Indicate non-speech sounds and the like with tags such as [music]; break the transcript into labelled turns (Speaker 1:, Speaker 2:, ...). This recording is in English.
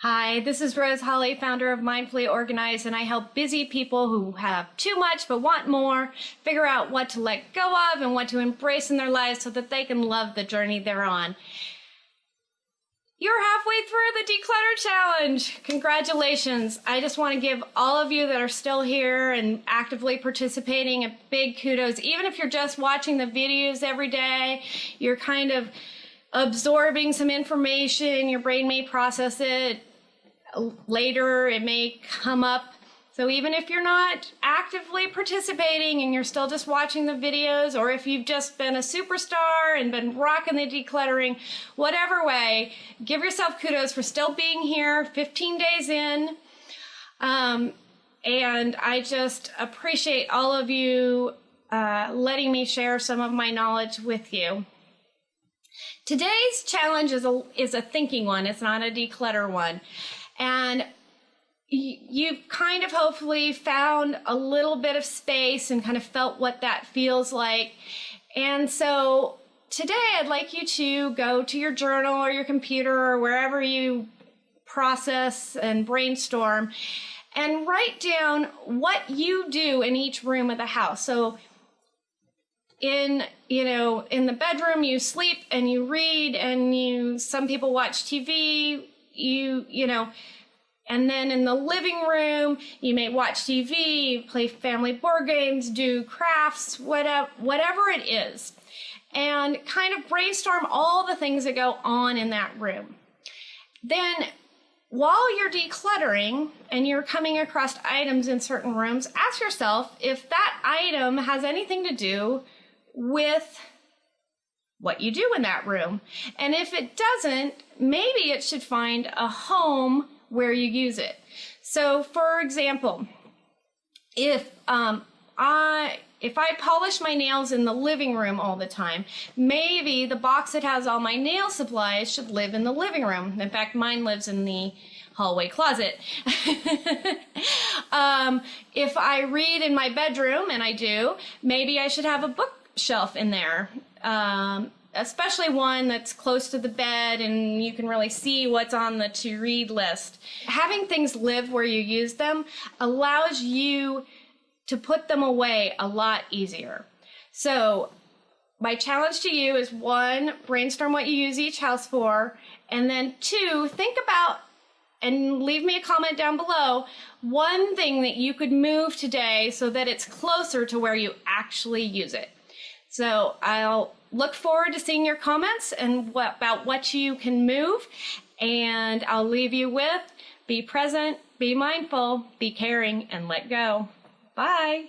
Speaker 1: Hi, this is Rose Holly, founder of Mindfully Organized, and I help busy people who have too much but want more figure out what to let go of and what to embrace in their lives so that they can love the journey they're on. You're halfway through the Declutter Challenge. Congratulations. I just want to give all of you that are still here and actively participating a big kudos. Even if you're just watching the videos every day, you're kind of absorbing some information, your brain may process it later, it may come up. So even if you're not actively participating and you're still just watching the videos, or if you've just been a superstar and been rocking the decluttering, whatever way, give yourself kudos for still being here 15 days in. Um, and I just appreciate all of you uh, letting me share some of my knowledge with you. Today's challenge is a, is a thinking one. It's not a declutter one. And you've kind of hopefully found a little bit of space and kind of felt what that feels like. And so today I'd like you to go to your journal or your computer or wherever you process and brainstorm and write down what you do in each room of the house. So in you know in the bedroom you sleep and you read and you some people watch tv you you know and then in the living room you may watch tv play family board games do crafts whatever whatever it is and kind of brainstorm all the things that go on in that room. Then while you're decluttering and you're coming across items in certain rooms ask yourself if that item has anything to do with what you do in that room. And if it doesn't, maybe it should find a home where you use it. So for example, if um, I if I polish my nails in the living room all the time, maybe the box that has all my nail supplies should live in the living room. In fact, mine lives in the hallway closet. [laughs] um, if I read in my bedroom, and I do, maybe I should have a book shelf in there. Um, especially one that's close to the bed and you can really see what's on the to read list. Having things live where you use them allows you to put them away a lot easier. So my challenge to you is one, brainstorm what you use each house for, and then two, think about and leave me a comment down below one thing that you could move today so that it's closer to where you actually use it. So I'll look forward to seeing your comments and what, about what you can move. And I'll leave you with be present, be mindful, be caring, and let go. Bye.